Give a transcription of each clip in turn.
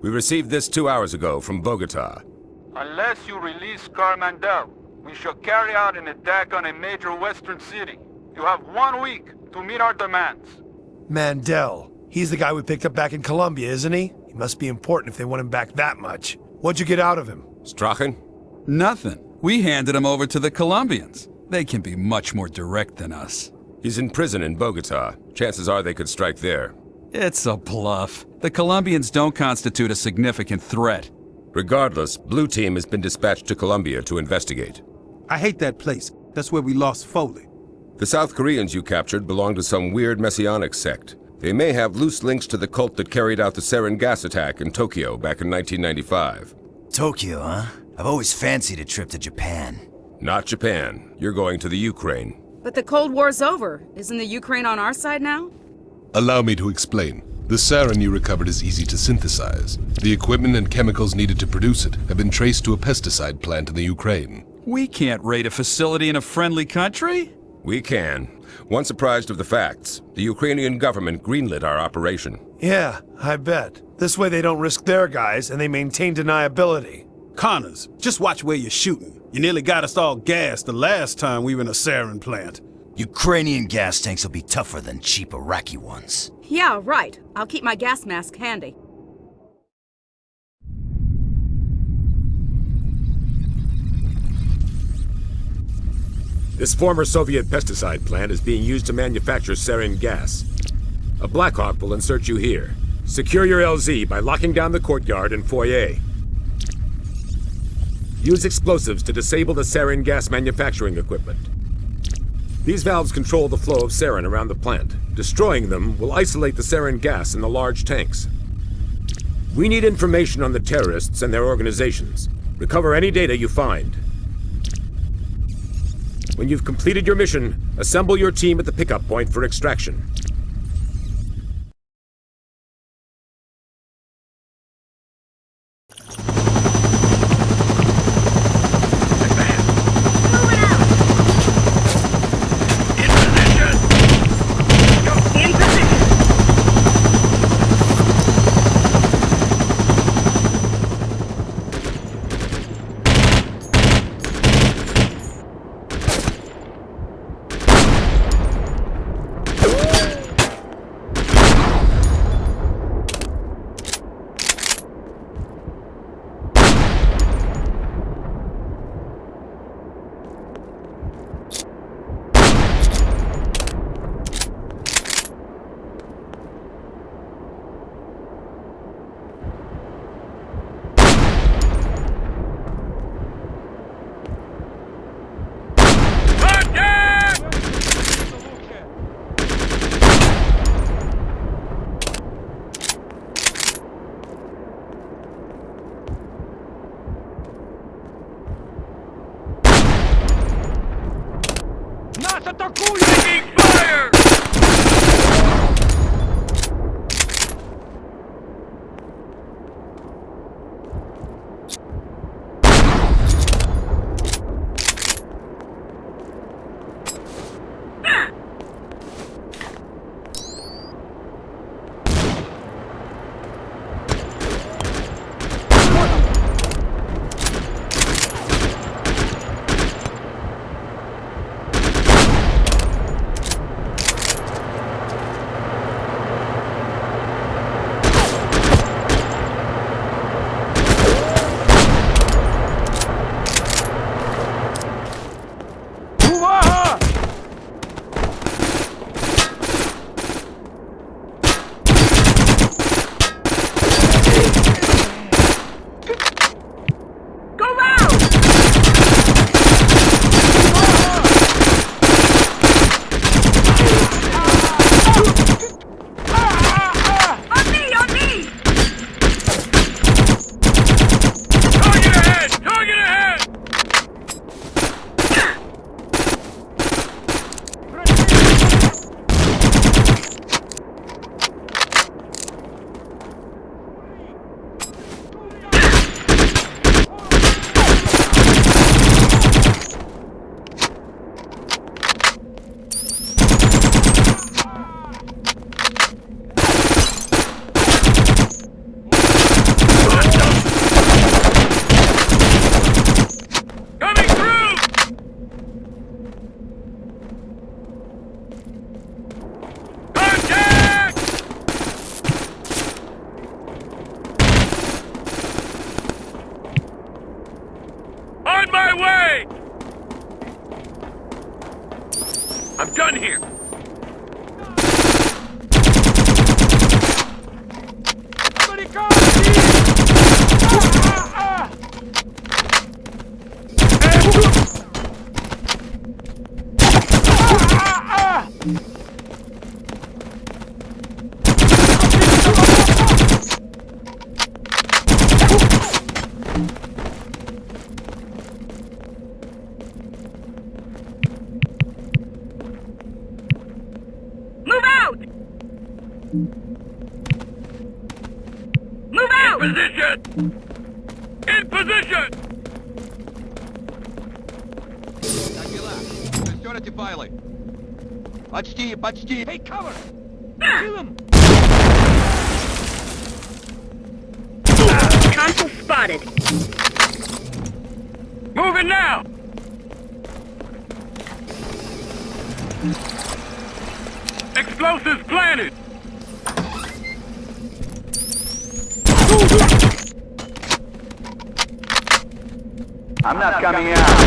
We received this two hours ago from Bogota. Unless you release Carl Mandel, we shall carry out an attack on a major western city. You have one week to meet our demands. Mandel. He's the guy we picked up back in Colombia, isn't he? He must be important if they want him back that much. What'd you get out of him? Strachan? Nothing. We handed him over to the Colombians. They can be much more direct than us. He's in prison in Bogota. Chances are they could strike there. It's a bluff. The Colombians don't constitute a significant threat. Regardless, Blue Team has been dispatched to Colombia to investigate. I hate that place. That's where we lost Foley. The South Koreans you captured belong to some weird messianic sect. They may have loose links to the cult that carried out the sarin gas attack in Tokyo back in 1995. Tokyo, huh? I've always fancied a trip to Japan. Not Japan. You're going to the Ukraine. But the Cold War's over. Isn't the Ukraine on our side now? Allow me to explain. The sarin you recovered is easy to synthesize. The equipment and chemicals needed to produce it have been traced to a pesticide plant in the Ukraine. We can't raid a facility in a friendly country. We can. Once apprised of the facts, the Ukrainian government greenlit our operation. Yeah, I bet. This way they don't risk their guys, and they maintain deniability. Connors, just watch where you're shooting. You nearly got us all gassed the last time we were in a sarin plant. Ukrainian gas tanks will be tougher than cheap Iraqi ones. Yeah, right. I'll keep my gas mask handy. This former Soviet pesticide plant is being used to manufacture sarin gas. A Blackhawk will insert you here. Secure your LZ by locking down the courtyard and foyer. Use explosives to disable the sarin gas manufacturing equipment. These valves control the flow of sarin around the plant. Destroying them will isolate the sarin gas in the large tanks. We need information on the terrorists and their organizations. Recover any data you find. When you've completed your mission, assemble your team at the pickup point for extraction. I'm done here. position! In position! Как дела? Шестерите файлы? Почти, почти. Hey, cover! Console spotted. Moving now! Explosives planted! I'm not coming out.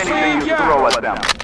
Anything you throw at them.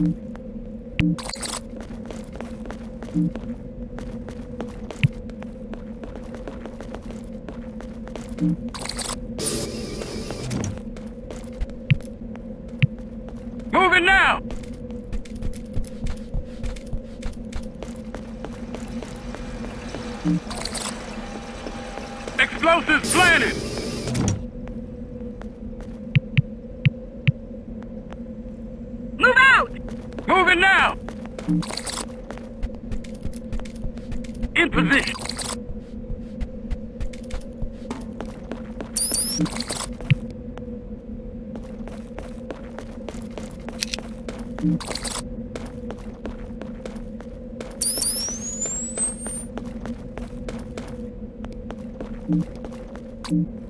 Moving Thank mm -hmm. you.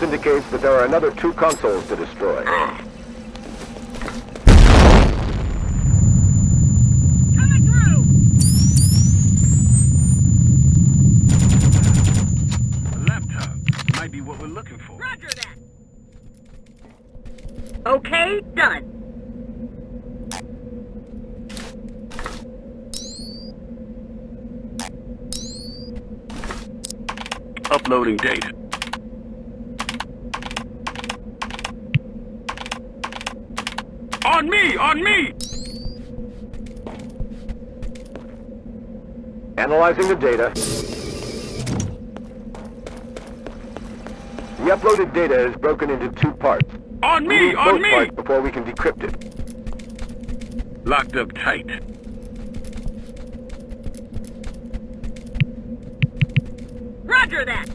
Intelligence indicates that there are another two consoles to destroy. Coming through! Laptop. Might be what we're looking for. Roger that! Okay, done. Uploading data. On me! On me! Analyzing the data. The uploaded data is broken into two parts. On We me! On both me! parts before we can decrypt it. Locked up tight. Roger that!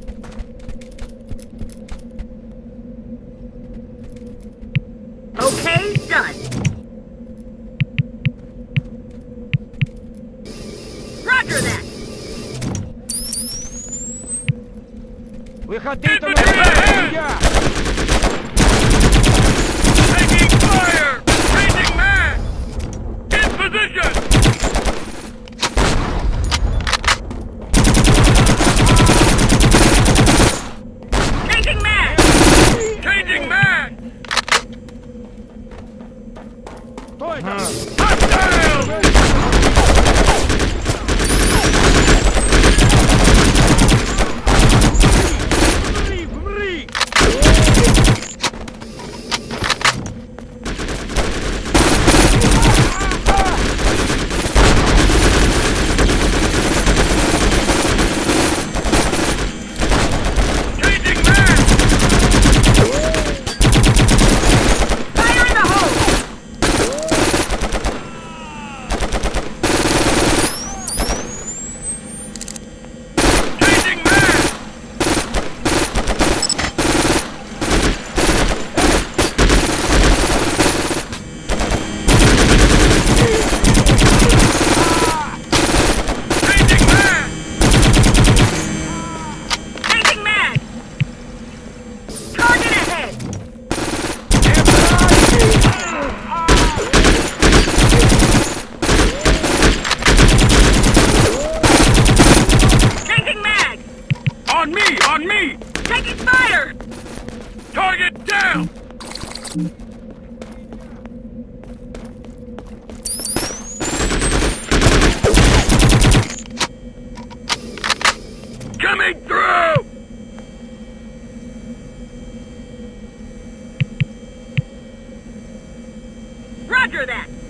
Okay, done. Roger that! Taking Roger that.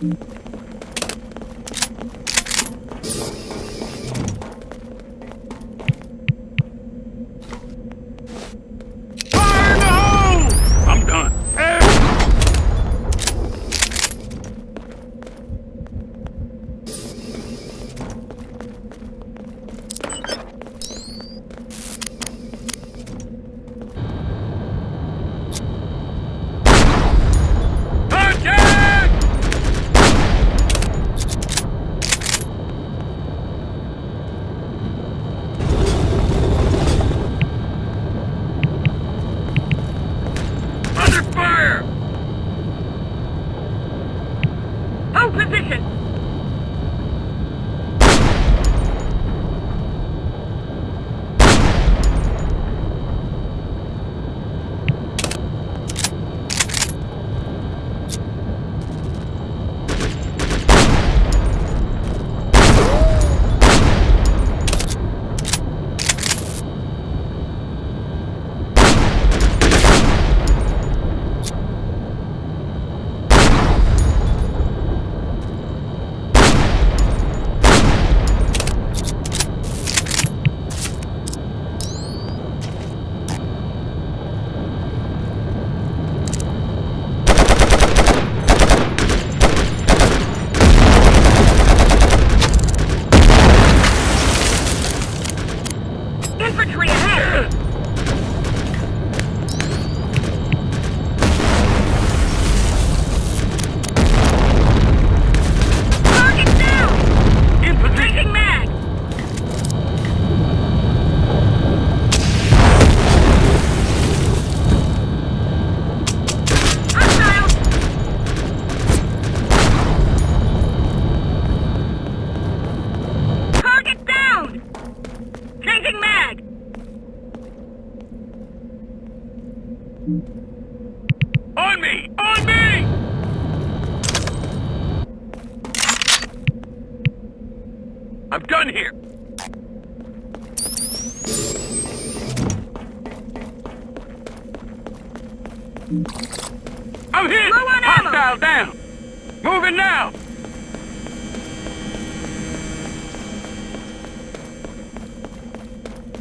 Thank you. position.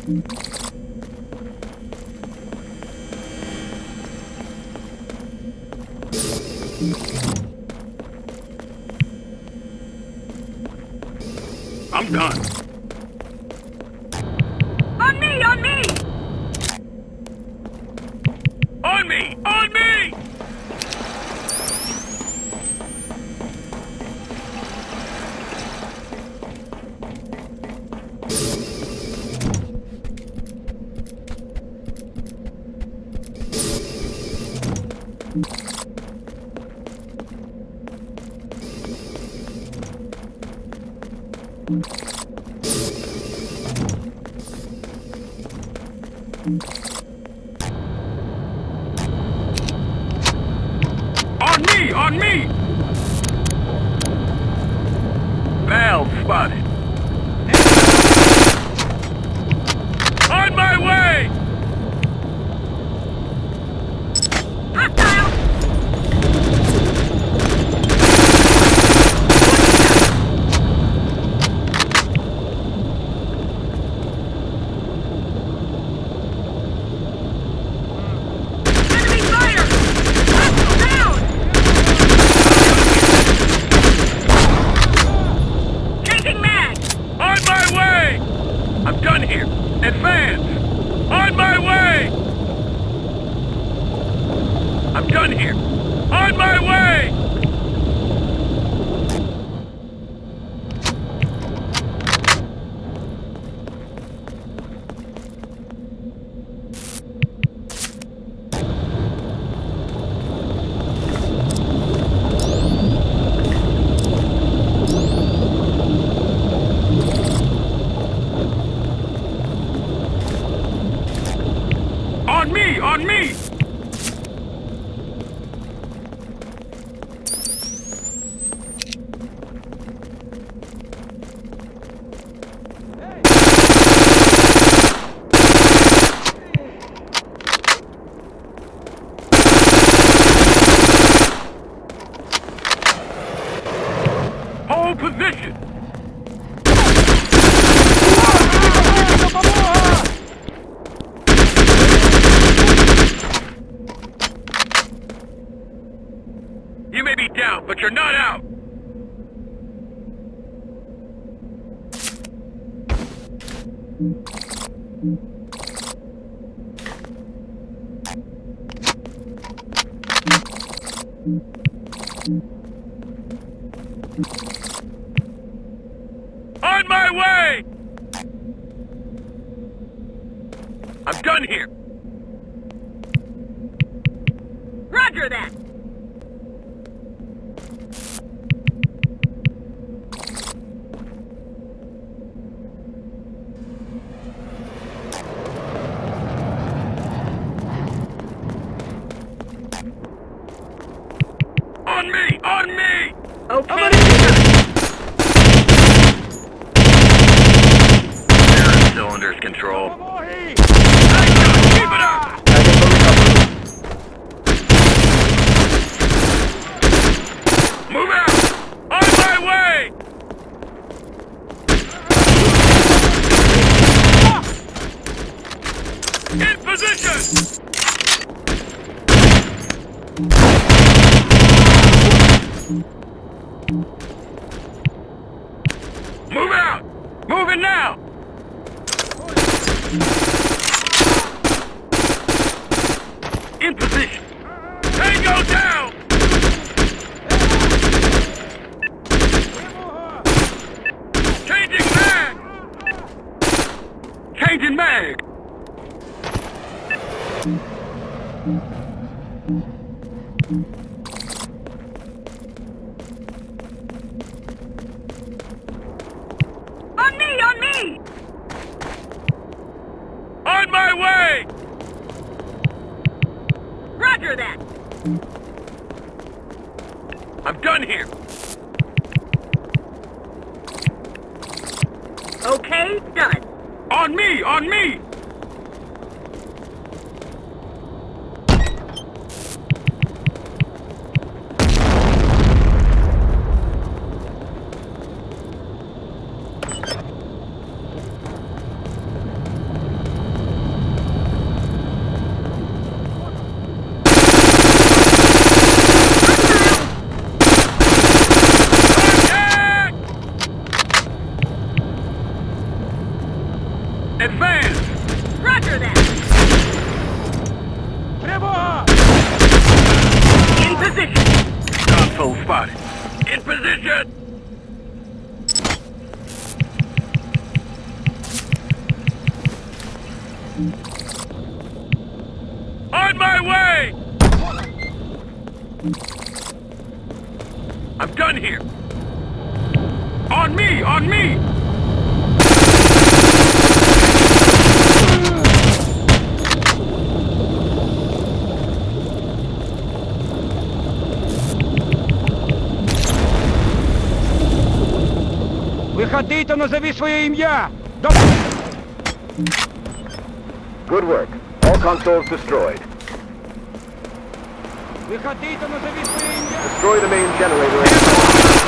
Thank On me! On me! Valve spotted. Be down, but you're not out! On my way! I'm done here! Roger that! On me! On me! Okay. Cylinders control. Keep it up! Move out! On my way! In position! Move out! Moving now! In position! Tango down! Changing mag! Changing mag! On me, on me! On my way! Roger that! I'm done here! Okay, done. On me! On me! Advance! Roger that! In position! Spotted. In position! On my way! I'm done here! On me! On me! Виходи та назови своє ім'я! Good work. All consoles destroyed. Виходи та назови своє ім'я! Destroy the main generator.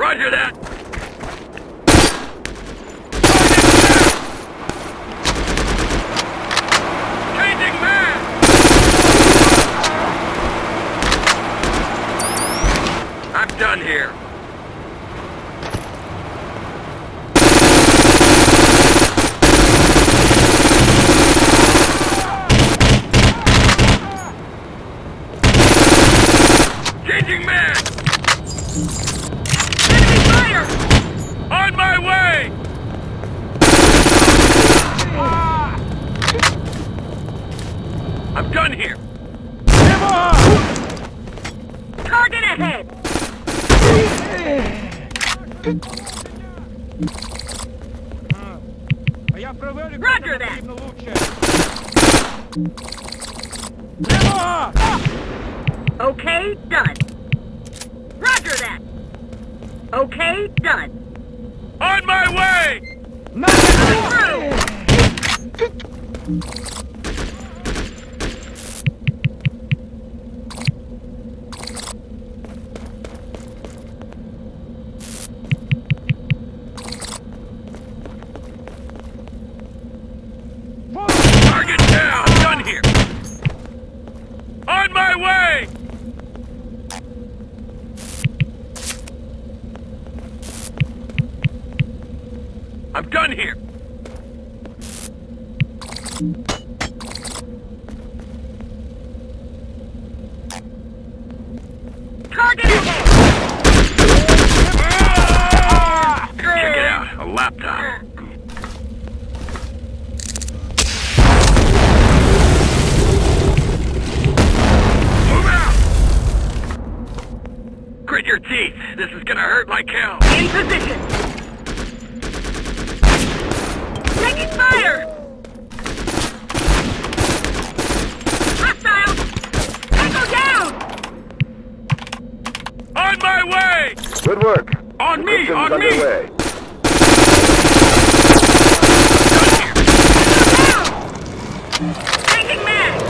Roger that! Okay, done. Roger that. Okay, done. On my way! Coming through. Target down! Done here! On my way! I'm done here! Target ahead. Check it out, a laptop. Move out! Grit your teeth. This is gonna hurt like hell. In position. Taking fire. Hostile. Tango down. On my way! Good work. On me! Systems On me! underway. Down. Taking mag.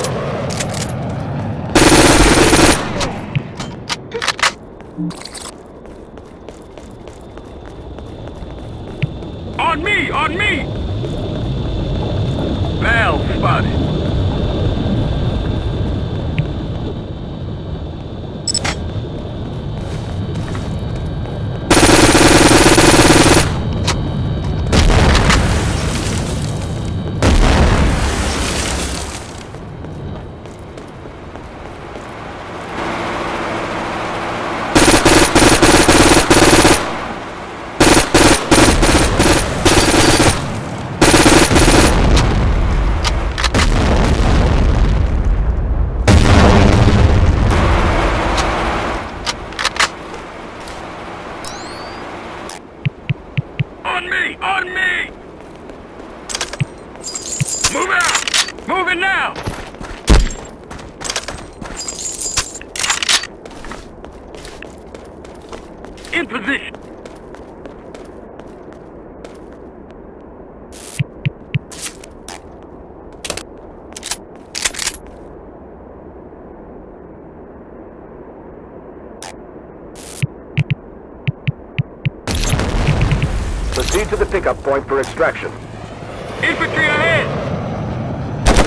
On me! On me! Valve spotted. On me! On me! Move out! Move it now! In position! Proceed to the pickup point for extraction. Infantry ahead!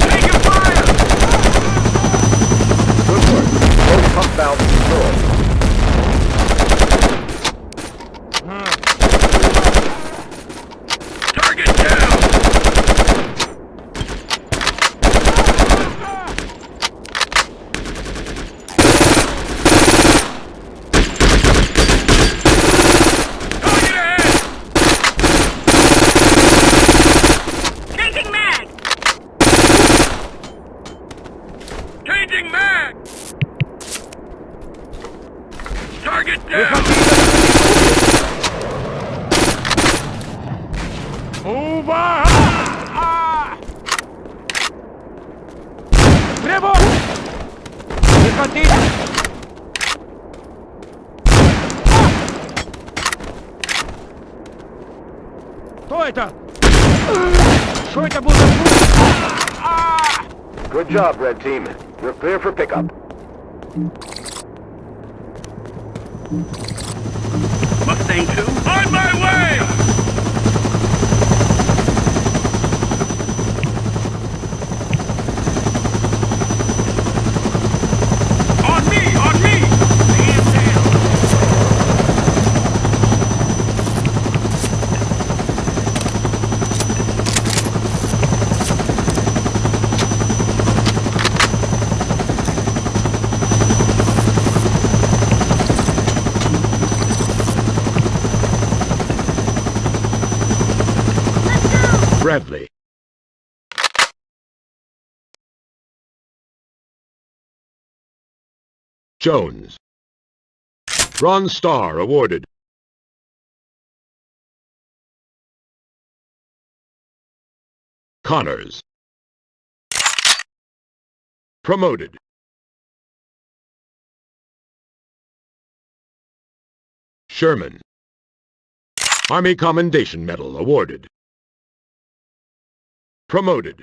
Taking fire! Good work. Both pump valves controlled. Good job, Red Team. You're clear for pickup. Mustang 2? On my way! Jones. Bronze Star awarded. Connors. Promoted. Sherman. Army Commendation Medal awarded. Promoted.